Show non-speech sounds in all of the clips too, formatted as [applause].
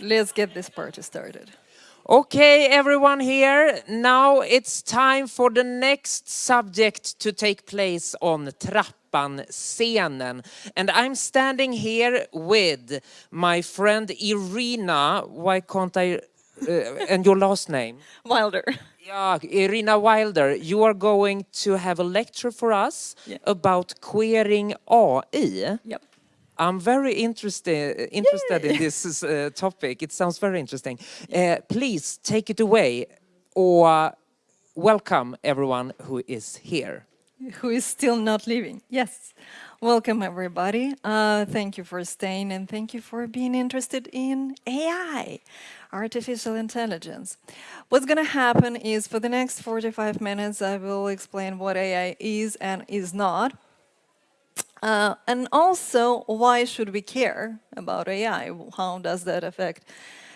Let's get this party started. Okay, everyone here, now it's time for the next subject to take place on Trappan-scenen. And I'm standing here with my friend Irina, why can't I, uh, and your last name? [laughs] Wilder. Yeah, Irina Wilder, you are going to have a lecture for us about queering AI. Yep. I'm very interested interested in this uh, topic. It sounds very interesting. Uh, please take it away or welcome everyone who is here. Who is still not leaving? Yes. Welcome, everybody. Uh, thank you for staying and thank you for being interested in AI, artificial intelligence. What's going to happen is for the next 45 minutes, I will explain what AI is and is not. Uh, and also, why should we care about AI? How does that affect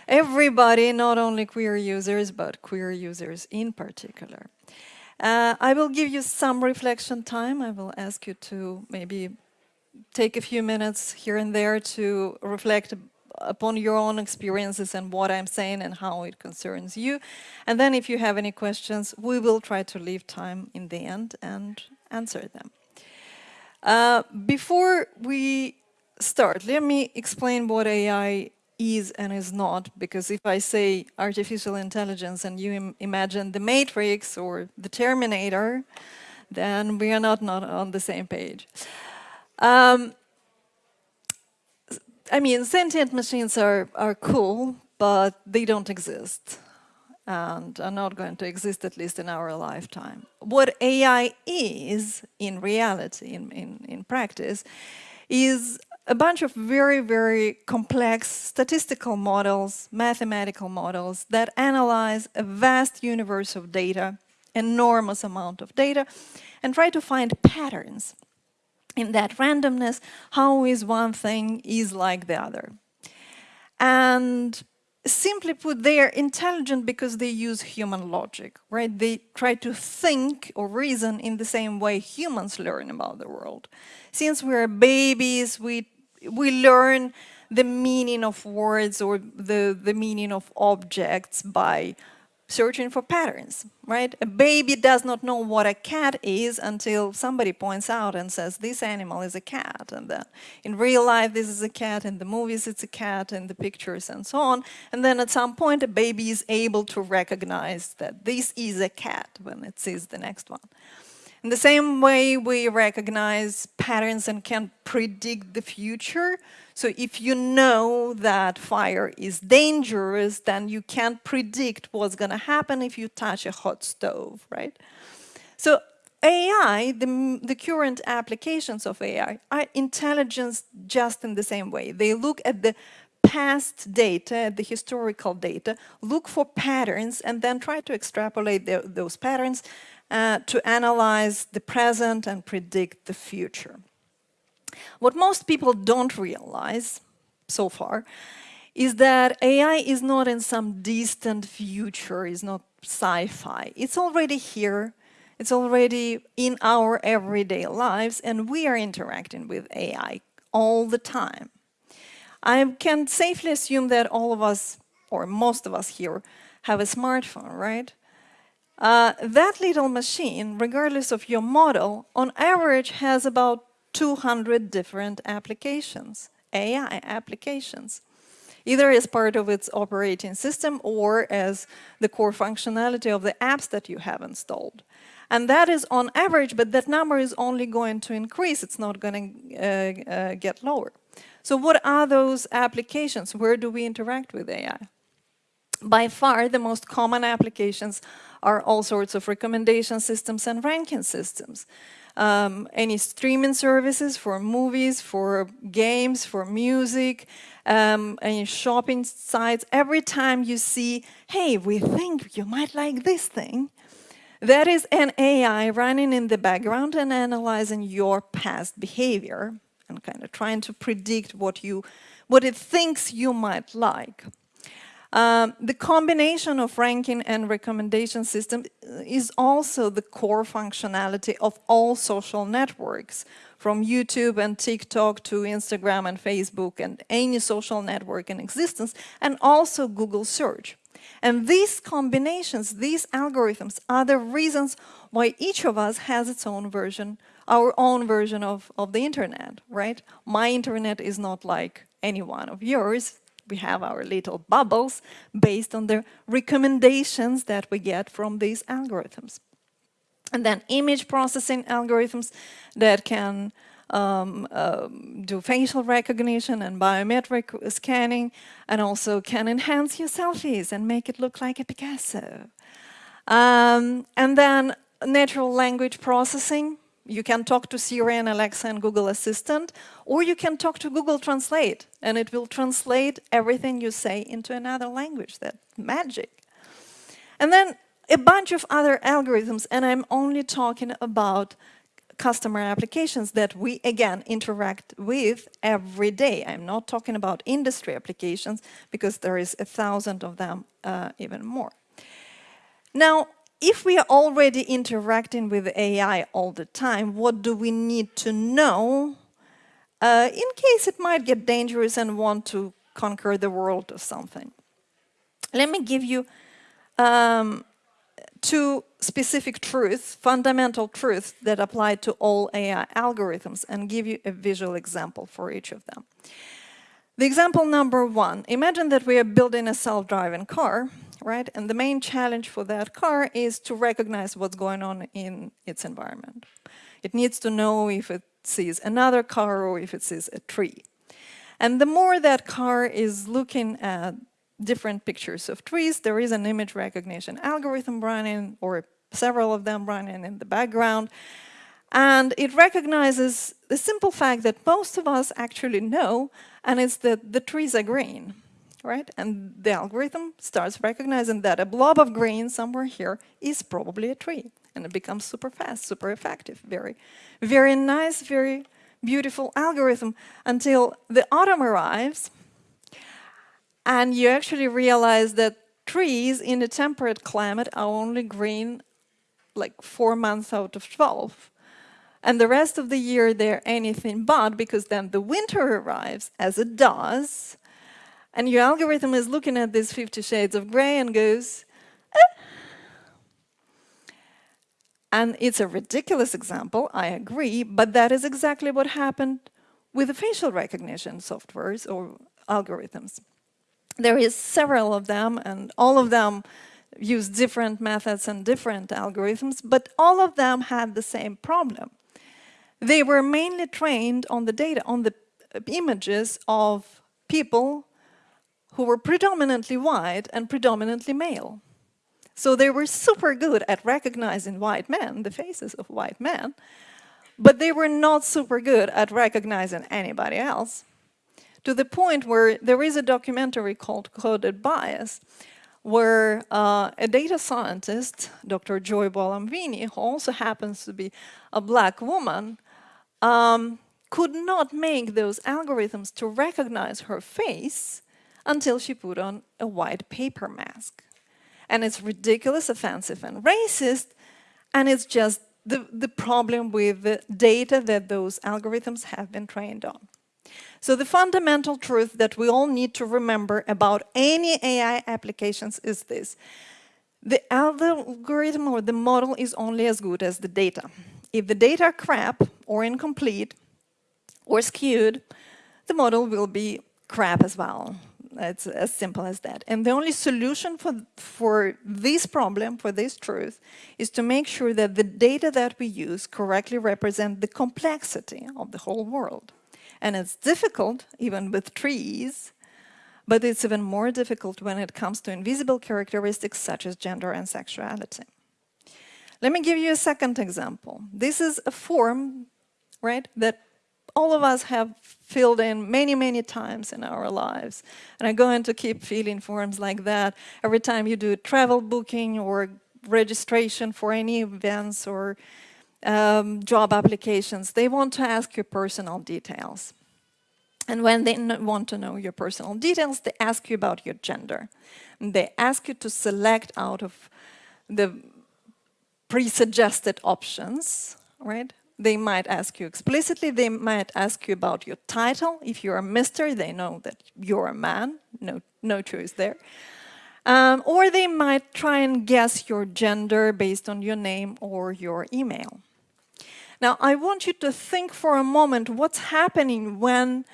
everybody, not only queer users, but queer users in particular? Uh, I will give you some reflection time. I will ask you to maybe take a few minutes here and there to reflect upon your own experiences and what I'm saying and how it concerns you. And then if you have any questions, we will try to leave time in the end and answer them. Uh, before we start, let me explain what AI is and is not, because if I say artificial intelligence and you Im imagine the Matrix or the Terminator, then we are not, not on the same page. Um, I mean, sentient machines are, are cool, but they don't exist and are not going to exist at least in our lifetime. What AI is in reality, in, in, in practice, is a bunch of very, very complex statistical models, mathematical models that analyze a vast universe of data, enormous amount of data, and try to find patterns in that randomness, how is one thing is like the other. And simply put, they are intelligent because they use human logic, right? They try to think or reason in the same way humans learn about the world. Since we're babies, we, we learn the meaning of words or the, the meaning of objects by searching for patterns, right? A baby does not know what a cat is until somebody points out and says, this animal is a cat. And then in real life, this is a cat, in the movies, it's a cat, in the pictures and so on. And then at some point, a baby is able to recognize that this is a cat when it sees the next one. In the same way, we recognize patterns and can predict the future. So if you know that fire is dangerous, then you can't predict what's going to happen if you touch a hot stove, right? So AI, the, the current applications of AI, are intelligence just in the same way. They look at the past data, the historical data, look for patterns and then try to extrapolate the, those patterns uh, to analyze the present and predict the future. What most people don't realize so far is that AI is not in some distant future, is not sci-fi. It's already here, it's already in our everyday lives, and we are interacting with AI all the time. I can safely assume that all of us, or most of us here, have a smartphone, right? Uh, that little machine, regardless of your model, on average has about 200 different applications, AI applications, either as part of its operating system or as the core functionality of the apps that you have installed. And that is on average, but that number is only going to increase, it's not going to uh, uh, get lower. So what are those applications? Where do we interact with AI? By far, the most common applications are all sorts of recommendation systems and ranking systems. Um, any streaming services for movies, for games, for music, um, any shopping sites. Every time you see, hey, we think you might like this thing, that is an AI running in the background and analyzing your past behavior and kind of trying to predict what you, what it thinks you might like. Um, the combination of ranking and recommendation system is also the core functionality of all social networks from YouTube and TikTok to Instagram and Facebook and any social network in existence, and also Google search. And these combinations, these algorithms are the reasons why each of us has its own version, our own version of, of the internet, right? My internet is not like any one of yours. We have our little bubbles based on the recommendations that we get from these algorithms. And then image processing algorithms that can um, uh, do facial recognition and biometric scanning and also can enhance your selfies and make it look like a Picasso. Um, and then natural language processing. You can talk to Siri and Alexa and Google Assistant, or you can talk to Google Translate, and it will translate everything you say into another language. That magic. And then a bunch of other algorithms, and I'm only talking about customer applications that we, again, interact with every day. I'm not talking about industry applications because there is a thousand of them, uh, even more. Now, if we are already interacting with AI all the time, what do we need to know uh, in case it might get dangerous and want to conquer the world or something? Let me give you um, two specific truths, fundamental truths that apply to all AI algorithms and give you a visual example for each of them. The example number one, imagine that we are building a self-driving car, right? And the main challenge for that car is to recognize what's going on in its environment. It needs to know if it sees another car or if it sees a tree. And the more that car is looking at different pictures of trees. There is an image recognition algorithm running, or several of them running in the background. And it recognizes the simple fact that most of us actually know, and it's that the trees are green, right? And the algorithm starts recognizing that a blob of green somewhere here is probably a tree. And it becomes super fast, super effective, very, very nice, very beautiful algorithm until the autumn arrives and you actually realize that trees in a temperate climate are only green like four months out of 12. And the rest of the year they're anything but because then the winter arrives as it does. And your algorithm is looking at these 50 shades of gray and goes, eh. And it's a ridiculous example, I agree, but that is exactly what happened with the facial recognition softwares or algorithms. There is several of them and all of them use different methods and different algorithms, but all of them had the same problem. They were mainly trained on the data, on the images of people who were predominantly white and predominantly male. So they were super good at recognizing white men, the faces of white men, but they were not super good at recognizing anybody else to the point where there is a documentary called Coded Bias, where uh, a data scientist, Dr. Joy Buolamwini, who also happens to be a black woman, um, could not make those algorithms to recognize her face until she put on a white paper mask. And it's ridiculous, offensive, and racist, and it's just the, the problem with the data that those algorithms have been trained on. So the fundamental truth that we all need to remember about any AI applications is this. The algorithm or the model is only as good as the data. If the data are crap or incomplete or skewed, the model will be crap as well. It's as simple as that. And the only solution for, for this problem, for this truth, is to make sure that the data that we use correctly represent the complexity of the whole world. And it's difficult, even with trees, but it's even more difficult when it comes to invisible characteristics such as gender and sexuality. Let me give you a second example. This is a form, right, that all of us have filled in many, many times in our lives. And I'm going to keep filling forms like that every time you do a travel booking or registration for any events or um, job applications, they want to ask you personal details. And when they want to know your personal details, they ask you about your gender. And they ask you to select out of the pre-suggested options, right? they might ask you explicitly, they might ask you about your title. If you're a mister, they know that you're a man, no, no choice there. Um, or they might try and guess your gender based on your name or your email. Now, I want you to think for a moment what's happening when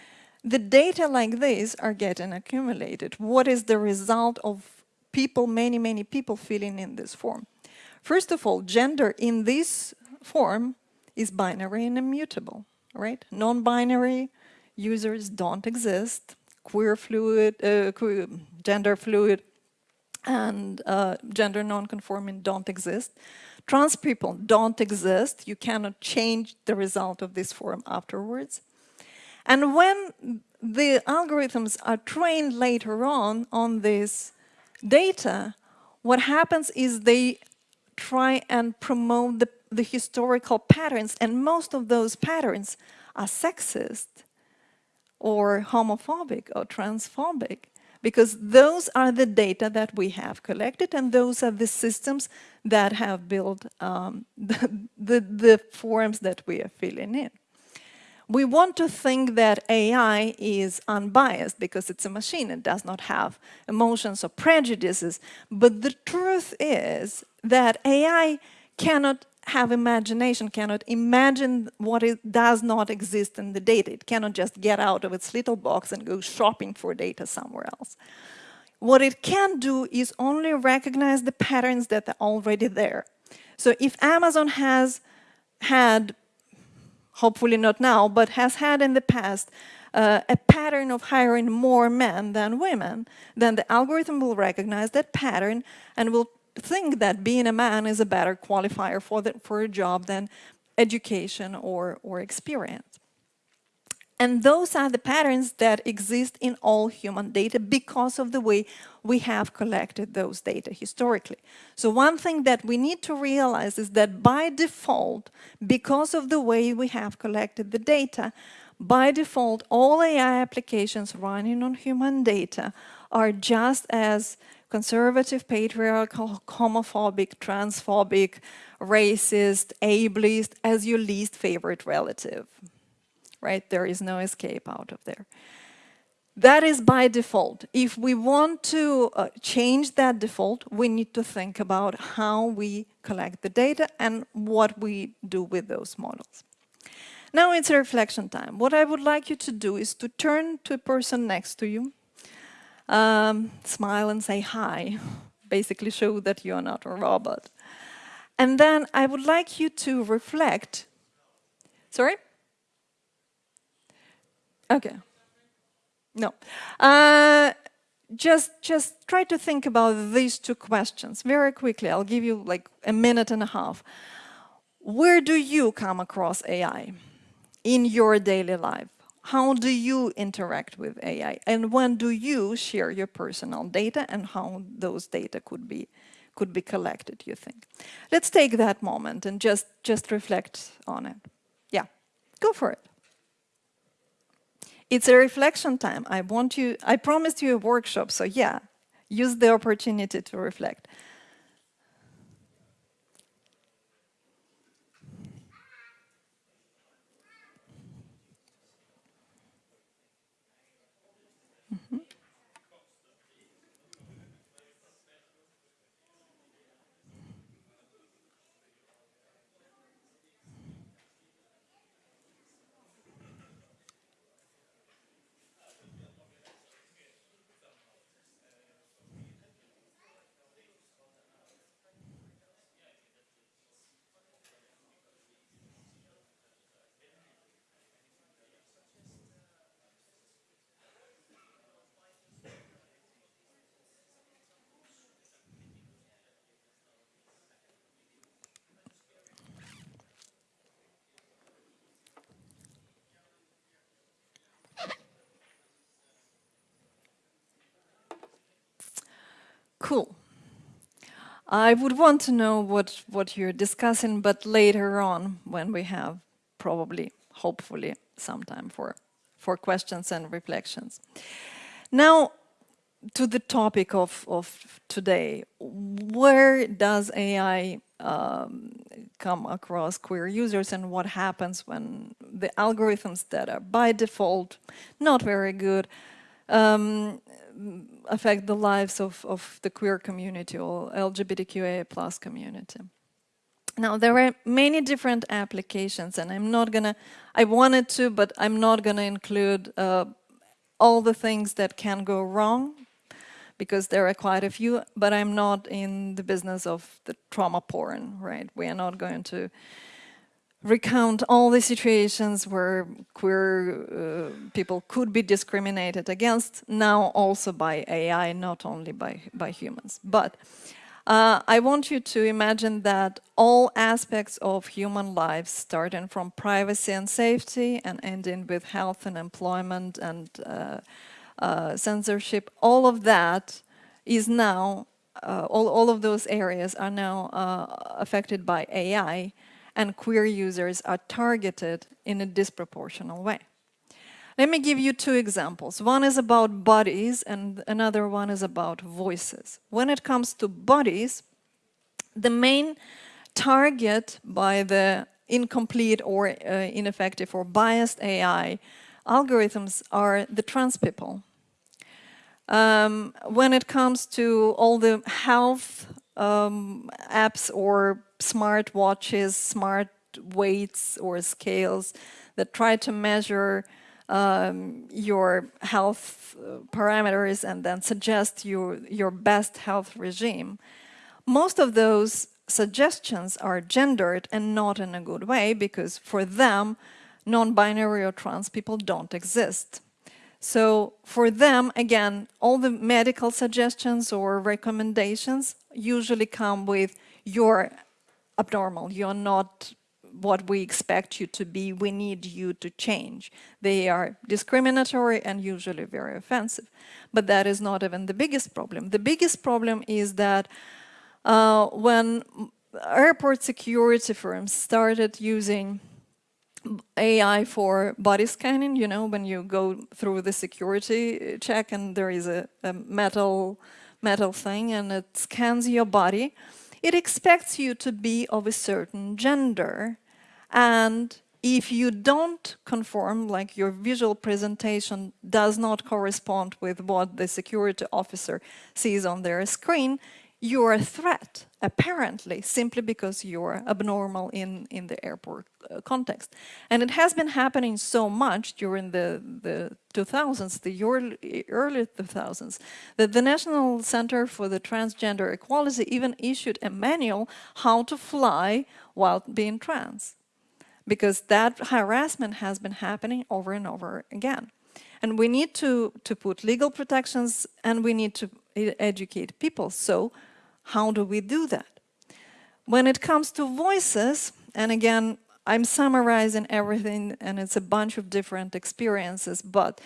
the data like this are getting accumulated. What is the result of people, many, many people filling in this form? First of all, gender in this form is binary and immutable, right? Non-binary users don't exist. Queer fluid, uh, queer, gender fluid, and uh, gender non-conforming don't exist. Trans people don't exist. You cannot change the result of this form afterwards. And when the algorithms are trained later on on this data, what happens is they try and promote the, the historical patterns, and most of those patterns are sexist or homophobic or transphobic because those are the data that we have collected and those are the systems that have built um, [laughs] the, the, the forms that we are filling in. We want to think that AI is unbiased because it's a machine, it does not have emotions or prejudices, but the truth is that AI cannot have imagination, cannot imagine what it does not exist in the data. It cannot just get out of its little box and go shopping for data somewhere else. What it can do is only recognize the patterns that are already there. So if Amazon has had, hopefully not now, but has had in the past uh, a pattern of hiring more men than women, then the algorithm will recognize that pattern and will think that being a man is a better qualifier for, the, for a job than education or, or experience. And those are the patterns that exist in all human data because of the way we have collected those data historically. So one thing that we need to realize is that by default, because of the way we have collected the data, by default, all AI applications running on human data are just as conservative, patriarchal, homophobic, transphobic, racist, ableist as your least favorite relative, right? There is no escape out of there. That is by default. If we want to uh, change that default, we need to think about how we collect the data and what we do with those models. Now it's a reflection time. What I would like you to do is to turn to a person next to you um, smile and say hi, [laughs] basically show that you're not a robot. And then I would like you to reflect. Sorry? Okay. No. Uh, just, just try to think about these two questions very quickly. I'll give you like a minute and a half. Where do you come across AI in your daily life? how do you interact with AI and when do you share your personal data and how those data could be could be collected you think let's take that moment and just just reflect on it yeah go for it it's a reflection time. I want you i promised you a workshop so yeah use the opportunity to reflect Cool. I would want to know what, what you're discussing, but later on when we have probably, hopefully, some time for, for questions and reflections. Now, to the topic of, of today, where does AI um, come across queer users and what happens when the algorithms that are by default not very good um, affect the lives of, of the queer community or LGBTQIA plus community. Now, there are many different applications, and I'm not gonna, I wanted to, but I'm not gonna include uh, all the things that can go wrong because there are quite a few, but I'm not in the business of the trauma porn, right? We are not going to recount all the situations where queer uh, people could be discriminated against, now also by AI, not only by, by humans. But uh, I want you to imagine that all aspects of human life, starting from privacy and safety and ending with health and employment and uh, uh, censorship, all of that is now, uh, all, all of those areas are now uh, affected by AI and queer users are targeted in a disproportional way. Let me give you two examples. One is about bodies and another one is about voices. When it comes to bodies, the main target by the incomplete or uh, ineffective or biased AI algorithms are the trans people. Um, when it comes to all the health um, apps or smart watches, smart weights or scales that try to measure um, your health uh, parameters and then suggest your, your best health regime. Most of those suggestions are gendered and not in a good way because for them, non-binary or trans people don't exist. So for them, again, all the medical suggestions or recommendations usually come with you're abnormal, you're not what we expect you to be, we need you to change. They are discriminatory and usually very offensive. But that is not even the biggest problem. The biggest problem is that uh, when airport security firms started using AI for body scanning, you know, when you go through the security check and there is a, a metal, metal thing and it scans your body, it expects you to be of a certain gender. And if you don't conform, like your visual presentation does not correspond with what the security officer sees on their screen, you're a threat, apparently, simply because you're abnormal in, in the airport uh, context. And it has been happening so much during the, the 2000s, the early, early 2000s, that the National Center for the Transgender Equality even issued a manual how to fly while being trans. Because that harassment has been happening over and over again. And we need to, to put legal protections and we need to educate people. So how do we do that? When it comes to voices, and again, I'm summarizing everything and it's a bunch of different experiences, but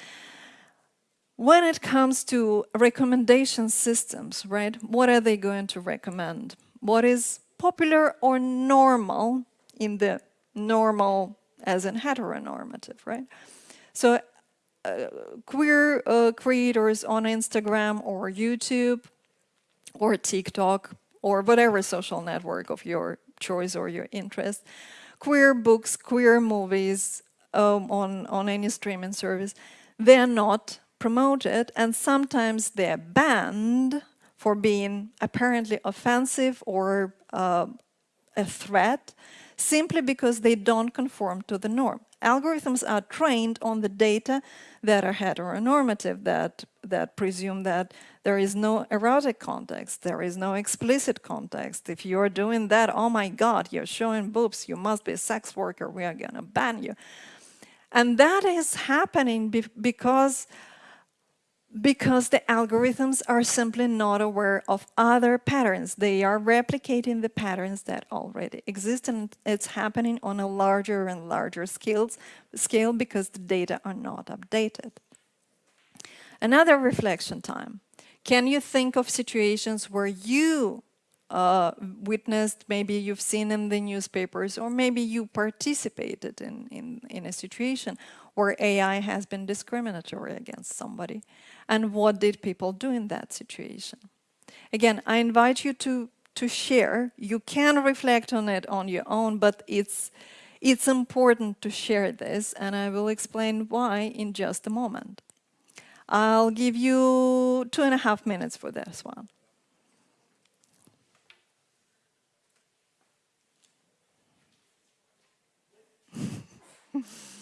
when it comes to recommendation systems, right, what are they going to recommend? What is popular or normal in the normal as in heteronormative, right? So uh, queer uh, creators on Instagram or YouTube or TikTok or whatever social network of your choice or your interest. Queer books, queer movies um, on, on any streaming service, they're not promoted and sometimes they're banned for being apparently offensive or uh, a threat simply because they don't conform to the norm. Algorithms are trained on the data that are heteronormative, that, that presume that there is no erotic context, there is no explicit context. If you're doing that, oh my God, you're showing boobs, you must be a sex worker, we are gonna ban you. And that is happening be because because the algorithms are simply not aware of other patterns. They are replicating the patterns that already exist and it's happening on a larger and larger scales, scale because the data are not updated. Another reflection time. Can you think of situations where you uh, witnessed, maybe you've seen in the newspapers, or maybe you participated in, in, in a situation where AI has been discriminatory against somebody. And what did people do in that situation? Again, I invite you to, to share. You can reflect on it on your own, but it's, it's important to share this, and I will explain why in just a moment. I'll give you two and a half minutes for this one. [laughs]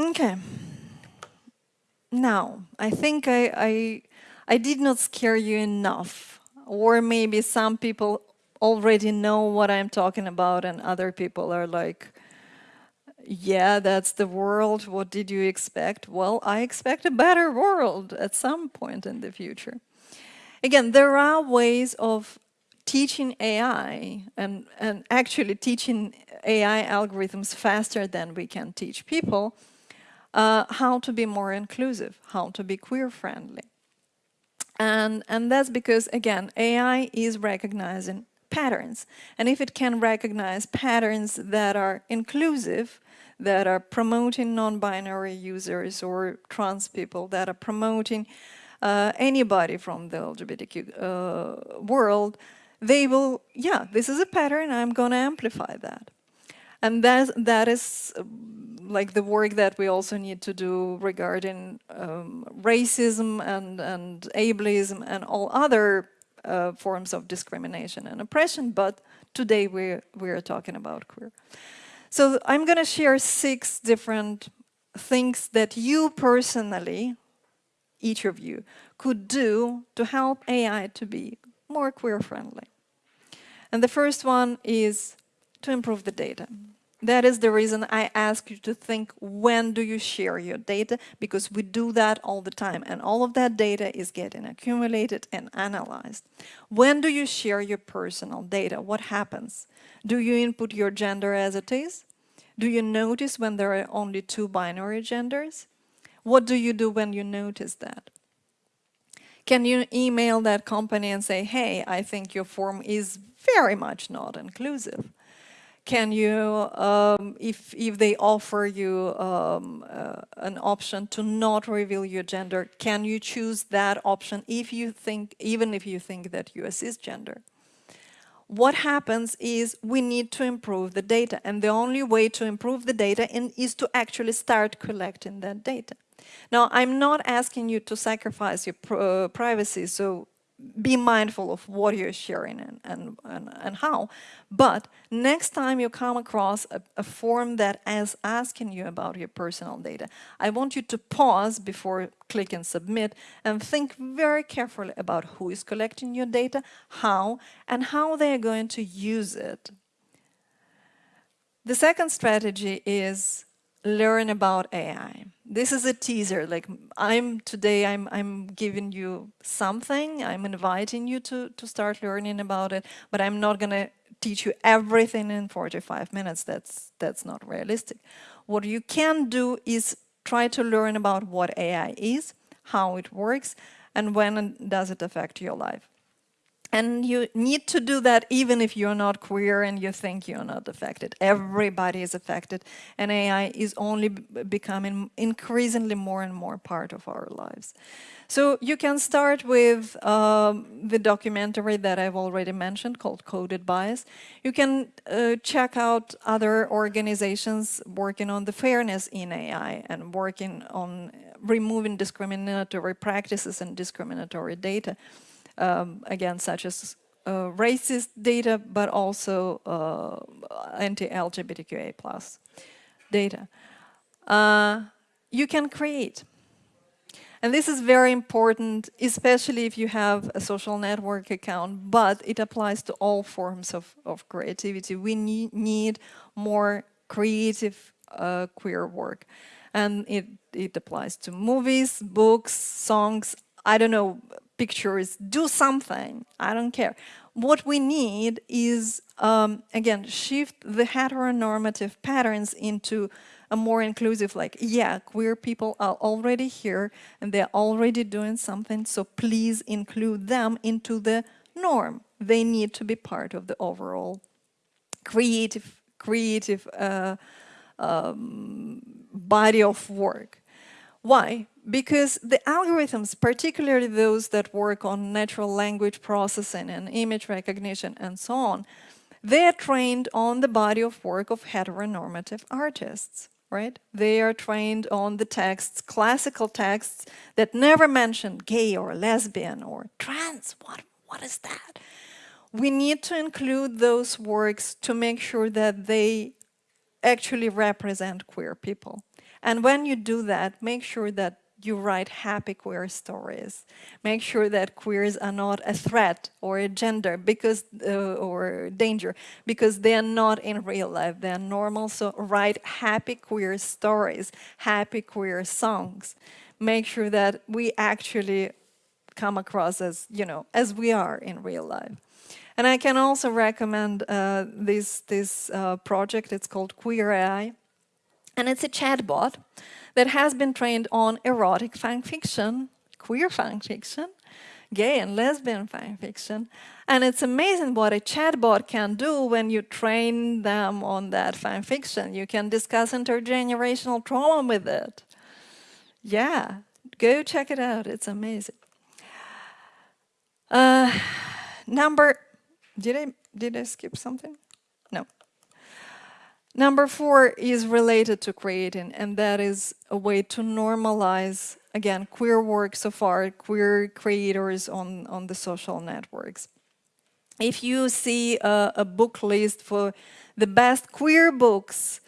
Okay. Now, I think I, I, I did not scare you enough. Or maybe some people already know what I'm talking about and other people are like, yeah, that's the world. What did you expect? Well, I expect a better world at some point in the future. Again, there are ways of teaching AI and, and actually teaching AI algorithms faster than we can teach people uh, how to be more inclusive, how to be queer-friendly. And, and that's because, again, AI is recognizing patterns. And if it can recognize patterns that are inclusive, that are promoting non-binary users or trans people, that are promoting uh, anybody from the LGBTQ uh, world, they will, yeah, this is a pattern, I'm going to amplify that. And that, that is like the work that we also need to do regarding um, racism and, and ableism and all other uh, forms of discrimination and oppression, but today we're, we're talking about queer. So I'm going to share six different things that you personally, each of you, could do to help AI to be more queer friendly. And the first one is to improve the data. That is the reason I ask you to think when do you share your data because we do that all the time and all of that data is getting accumulated and analyzed. When do you share your personal data? What happens? Do you input your gender as it is? Do you notice when there are only two binary genders? What do you do when you notice that? Can you email that company and say, hey, I think your form is very much not inclusive? Can you, um, if, if they offer you um, uh, an option to not reveal your gender, can you choose that option if you think, even if you think that you are cisgender? What happens is we need to improve the data and the only way to improve the data in, is to actually start collecting that data. Now, I'm not asking you to sacrifice your uh, privacy, so be mindful of what you're sharing and, and, and, and, how. But next time you come across a, a, form that is asking you about your personal data, I want you to pause before click and submit and think very carefully about who is collecting your data, how, and how they're going to use it. The second strategy is learn about AI. This is a teaser, like I'm today, I'm, I'm giving you something, I'm inviting you to, to start learning about it, but I'm not gonna teach you everything in 45 minutes, that's, that's not realistic. What you can do is try to learn about what AI is, how it works, and when does it affect your life. And you need to do that even if you're not queer and you think you're not affected. Everybody is affected and AI is only becoming increasingly more and more part of our lives. So you can start with um, the documentary that I've already mentioned called Coded Bias. You can uh, check out other organizations working on the fairness in AI and working on removing discriminatory practices and discriminatory data um, again, such as uh, racist data, but also uh, anti-LGBTQA plus data. Uh, you can create. And this is very important, especially if you have a social network account, but it applies to all forms of, of creativity. We need, need more creative uh, queer work. And it, it applies to movies, books, songs, I don't know, pictures, do something, I don't care. What we need is, um, again, shift the heteronormative patterns into a more inclusive, like, yeah, queer people are already here and they're already doing something, so please include them into the norm. They need to be part of the overall creative, creative uh, um, body of work. Why? Because the algorithms, particularly those that work on natural language processing and image recognition and so on, they are trained on the body of work of heteronormative artists right? They are trained on the texts, classical texts that never mention gay or lesbian or trans. What, what is that? We need to include those works to make sure that they actually represent queer people. And when you do that, make sure that you write happy queer stories. Make sure that queers are not a threat or a gender because uh, or danger because they are not in real life. They are normal. So write happy queer stories, happy queer songs. Make sure that we actually come across as you know as we are in real life. And I can also recommend uh, this this uh, project. It's called Queer AI, and it's a chatbot that has been trained on erotic fan fiction, queer fan fiction, gay and lesbian fan fiction. And it's amazing what a chatbot can do when you train them on that fan fiction. You can discuss intergenerational trauma with it. Yeah, go check it out. It's amazing. Uh, number, did I, did I skip something? No. Number four is related to creating, and that is a way to normalize, again, queer works of art, queer creators on, on the social networks. If you see a, a book list for the best queer books,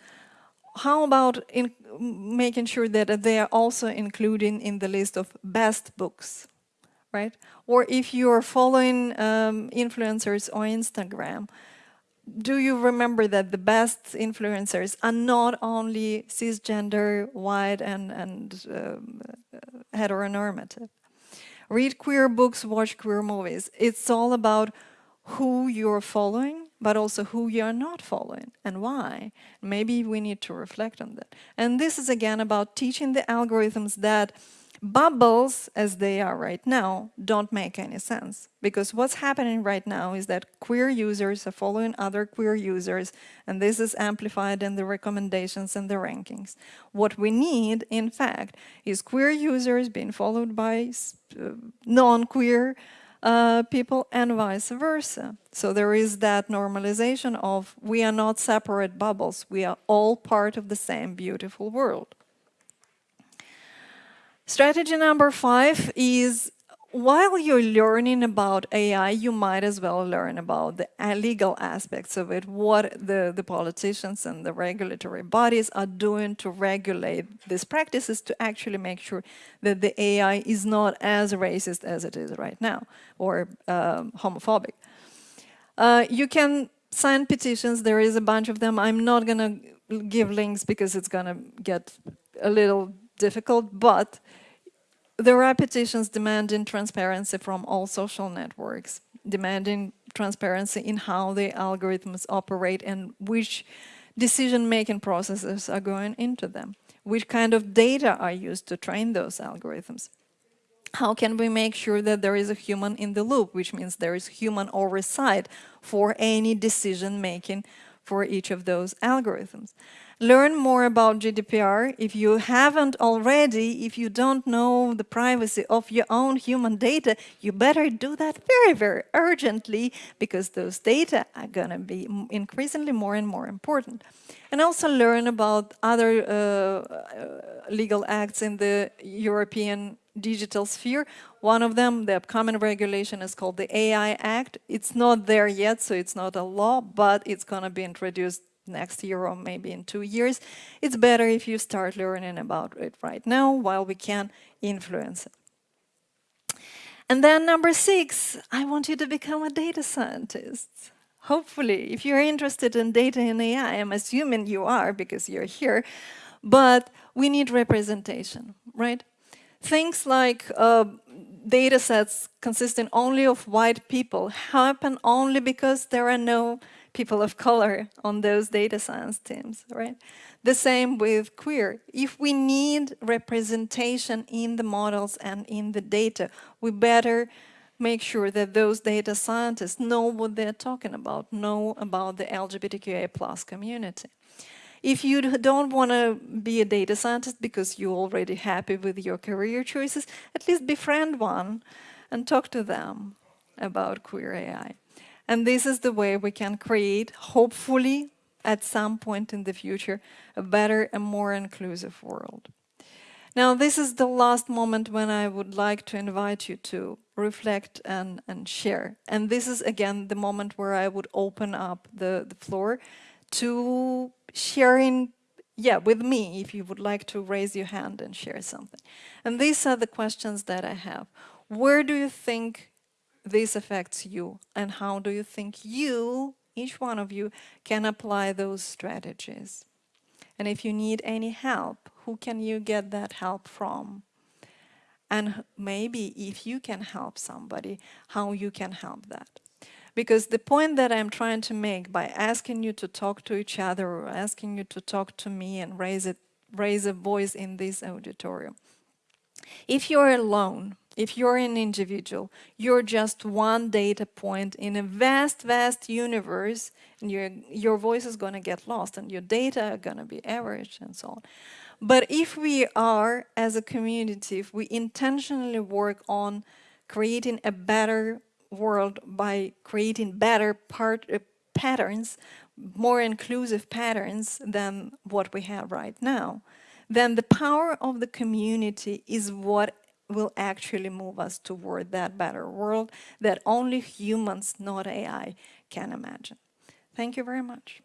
how about in making sure that they are also included in the list of best books, right? Or if you are following um, influencers on Instagram, do you remember that the best influencers are not only cisgender, white, and, and um, heteronormative? Read queer books, watch queer movies. It's all about who you're following, but also who you're not following and why. Maybe we need to reflect on that. And this is again about teaching the algorithms that Bubbles, as they are right now, don't make any sense. Because what's happening right now is that queer users are following other queer users, and this is amplified in the recommendations and the rankings. What we need, in fact, is queer users being followed by uh, non-queer uh, people and vice versa. So there is that normalization of we are not separate bubbles, we are all part of the same beautiful world. Strategy number five is while you're learning about AI, you might as well learn about the legal aspects of it, what the, the politicians and the regulatory bodies are doing to regulate these practices to actually make sure that the AI is not as racist as it is right now, or um, homophobic. Uh, you can sign petitions, there is a bunch of them. I'm not gonna give links because it's gonna get a little difficult, but there are petitions demanding transparency from all social networks, demanding transparency in how the algorithms operate and which decision-making processes are going into them. Which kind of data are used to train those algorithms? How can we make sure that there is a human in the loop, which means there is human oversight for any decision-making for each of those algorithms? Learn more about GDPR. If you haven't already, if you don't know the privacy of your own human data, you better do that very, very urgently because those data are going to be increasingly more and more important. And also learn about other uh, uh, legal acts in the European digital sphere. One of them, the upcoming regulation is called the AI Act. It's not there yet, so it's not a law, but it's going to be introduced next year or maybe in two years. It's better if you start learning about it right now while we can influence it. And then number six, I want you to become a data scientist. Hopefully, if you're interested in data and AI, I'm assuming you are because you're here, but we need representation, right? Things like uh, data sets consisting only of white people happen only because there are no people of color on those data science teams, right? The same with queer. If we need representation in the models and in the data, we better make sure that those data scientists know what they're talking about, know about the LGBTQIA plus community. If you don't want to be a data scientist because you're already happy with your career choices, at least befriend one and talk to them about queer AI. And this is the way we can create, hopefully, at some point in the future, a better and more inclusive world. Now, this is the last moment when I would like to invite you to reflect and, and share. And this is, again, the moment where I would open up the, the floor to sharing, yeah, with me, if you would like to raise your hand and share something. And these are the questions that I have. Where do you think this affects you? And how do you think you, each one of you, can apply those strategies? And if you need any help, who can you get that help from? And maybe if you can help somebody, how you can help that. Because the point that I'm trying to make by asking you to talk to each other or asking you to talk to me and raise, it, raise a voice in this auditorium. If you're alone, if you're an individual, you're just one data point in a vast, vast universe, and your, your voice is going to get lost, and your data are going to be averaged, and so on. But if we are, as a community, if we intentionally work on creating a better world by creating better part, uh, patterns, more inclusive patterns than what we have right now, then the power of the community is what will actually move us toward that better world that only humans, not AI, can imagine. Thank you very much.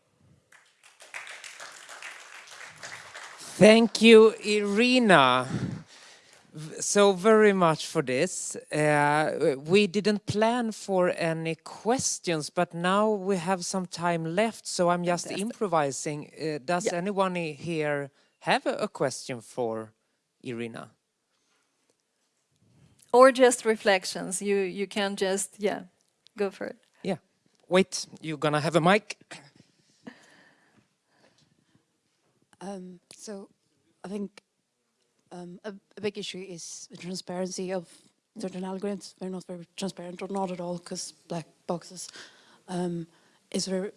Thank you, Irina so very much for this. Uh, we didn't plan for any questions, but now we have some time left, so I'm just Fantastic. improvising. Uh, does yeah. anyone here have a, a question for Irina? Or just reflections. You you can just yeah, go for it. Yeah. Wait, you're gonna have a mic. Um, so I think um, a, a, big issue is the transparency of certain algorithms. They're not very transparent or not at all because black boxes. Um, is there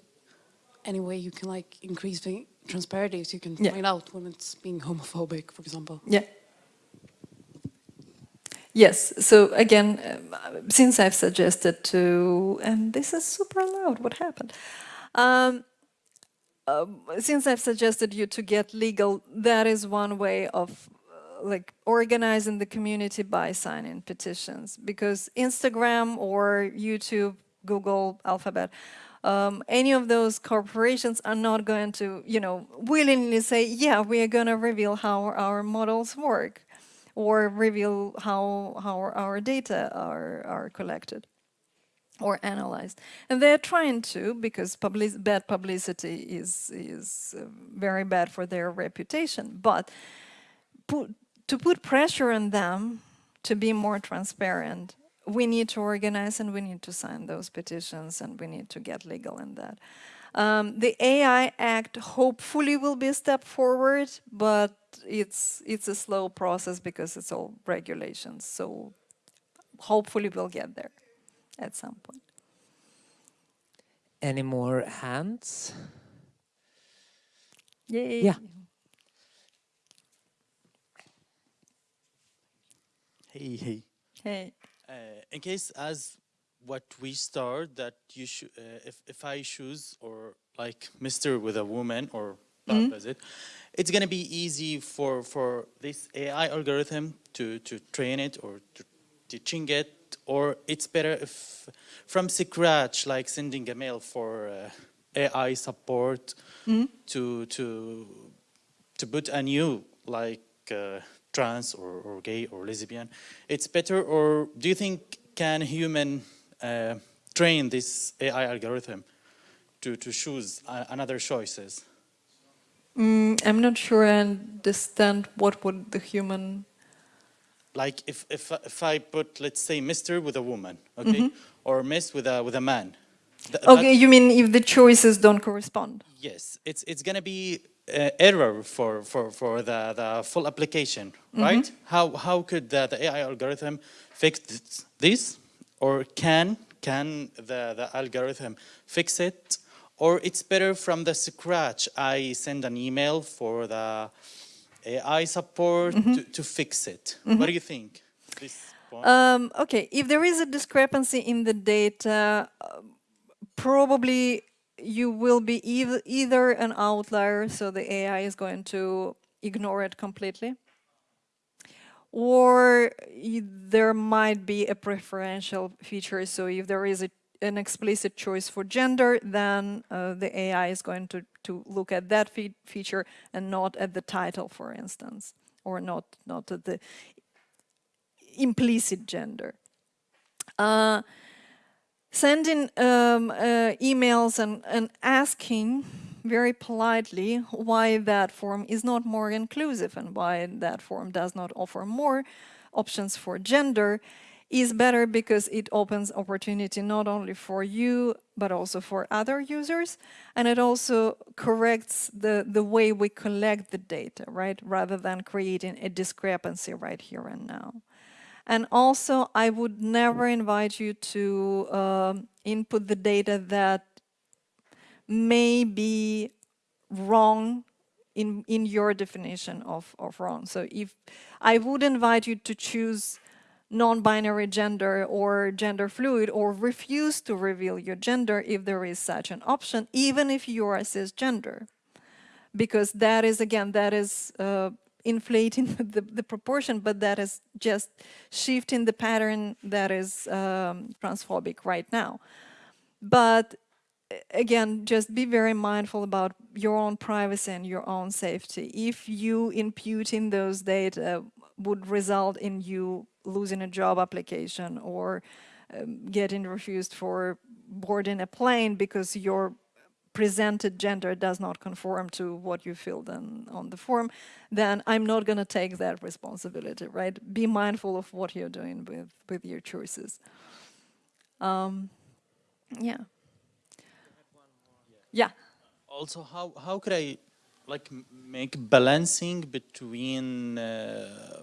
any way you can like increase the transparency so you can yeah. find out when it's being homophobic, for example? Yeah. Yes, so again, um, since I've suggested to, and this is super loud, what happened? Um, uh, since I've suggested you to get legal, that is one way of like organizing the community by signing petitions because Instagram or YouTube, Google, Alphabet, um, any of those corporations are not going to, you know, willingly say, yeah, we are going to reveal how our models work or reveal how, how our data are, are collected or analyzed. And they're trying to because public bad publicity is, is uh, very bad for their reputation. But put, to put pressure on them to be more transparent, we need to organize and we need to sign those petitions and we need to get legal in that. Um, the AI Act hopefully will be a step forward, but it's it's a slow process because it's all regulations. So hopefully we'll get there at some point. Any more hands? Yay. Yeah. Hey, hey. Hey. Uh, in case as what we start that you should, uh, if, if I choose or like Mr. with a woman or mm -hmm. it, it's gonna be easy for, for this AI algorithm to, to train it or to teaching it or it's better if from scratch like sending a mail for uh, AI support to to to put a new like uh, trans or, or gay or lesbian, it's better. Or do you think can human uh, train this AI algorithm to to choose uh, another choices? Mm, I'm not sure I understand what would the human. like if if if I put let's say Mister with a woman, okay, or Miss with a with a man. Th- Okay, you mean if the choices don't correspond? yes, it's it's gonna be uh, error for for for the the full application, right? How how could the, the AI algorithm fix this, this, or can can the the algorithm fix it? Or it's better from the scratch. I send an email for the AI support to, to fix it. What do you think? This? Um, okay, if there is a discrepancy in the data, probably you will be eith- either an outlier, so the AI is going to ignore it completely, or there might be a preferential feature. So if there is a, an explicit choice for gender, then uh, the AI is going to, to look at that fe- feature and not at the title, for instance, or not, not at the implicit gender. Uh, sending um, uh, emails and, and asking very politely why that form is not more inclusive and why that form does not offer more options for gender is better because it opens opportunity not only for you but also for other users. And it also corrects the the way we collect the data right? Rather than creating a discrepancy right here and now. And also, I would never invite you to um, input the data that may be wrong in, in your definition of, of wrong. So if I would invite you to choose non-binary gender or gender fluid or refuse to reveal your gender if there is such an option, even if you are cisgender because that is again that is uh, inflating [laughs] the, the proportion but that is just shifting the pattern that is um, transphobic right now but again just be very mindful about your own privacy and your own safety if you imputing those data would result in you losing a job application or um, getting refused for boarding a plane because your presented gender does not conform to what you filled in on the form, then I'm not going to take that responsibility, right? Be mindful of what you're doing with, with your choices. Um, yeah. Yeah. also how how could i like make balancing between uh,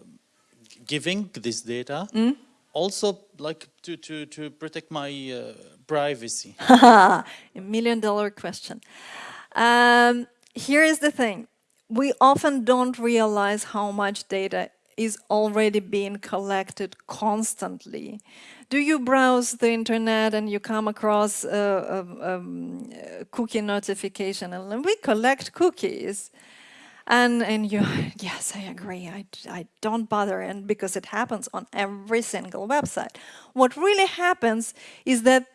giving this data also like to to to protect my uh, privacy [laughs] a million dollar question. Um, here is the thing. We often don't realize how much data is already being collected constantly. Do you browse the internet and you come across a, a- a cookie notification and we collect cookies? And, and you, [laughs] yes, I agree, I, I don't bother, and because it happens on every single website. What really happens is that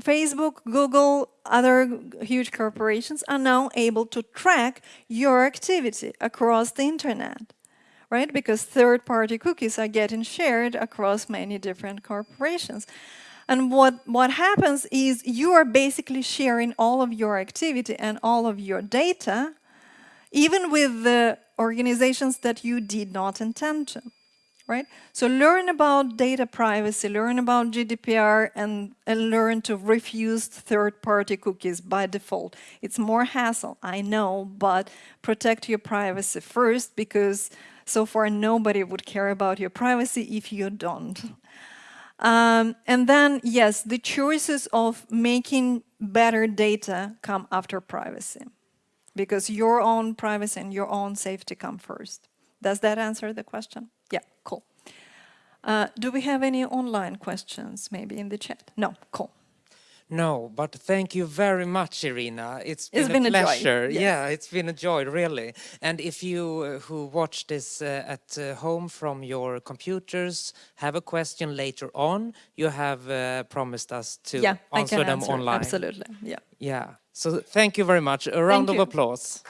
Facebook, Google, other huge corporations are now able to track your activity across the internet, right? Because third-party cookies are getting shared across many different corporations. And what, what happens is you are basically sharing all of your activity and all of your data even with the organizations that you did not intend to, right? So learn about data privacy, learn about GDPR, and, and learn to refuse third-party cookies by default. It's more hassle, I know, but protect your privacy first because so far nobody would care about your privacy if you don't. Um, and then, yes, the choices of making better data come after privacy because your own privacy and your own safety come first. Does that answer the question? Yeah, cool. Uh, do we have any online questions maybe in the chat? No, cool. No, but thank you very much, Irina. It's been, It's been a a joy, pleasure. yes. Yeah, it's been a joy, really. And if you uh, who watch this uh, at uh, home from your computers have a question later on, you have uh, promised us to yeah, answer them answer. online. Absolutely. Yeah. Yeah. So thank you very much. A round of you. applause.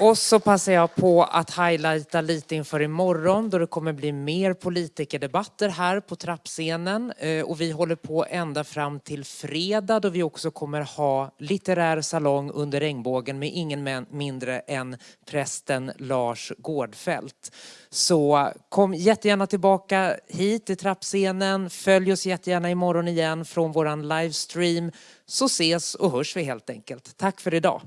Och så passar jag på att highlighta lite inför imorgon då det kommer bli mer politikerdebatter här på trappscenen. Eh, och vi håller på ända fram till fredag då vi också kommer ha litterär salong under regnbågen med ingen mindre än prästen Lars Gårdfält. Så kom jättegärna tillbaka hit till trappscenen. Följ oss jättegärna imorgon igen från våran livestream så ses och hörs vi helt enkelt. Tack för idag.